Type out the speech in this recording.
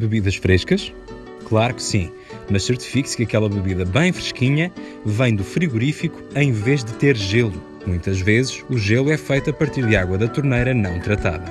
Bebidas frescas? Claro que sim, mas certifique-se que aquela bebida bem fresquinha vem do frigorífico em vez de ter gelo. Muitas vezes, o gelo é feito a partir de água da torneira não tratada.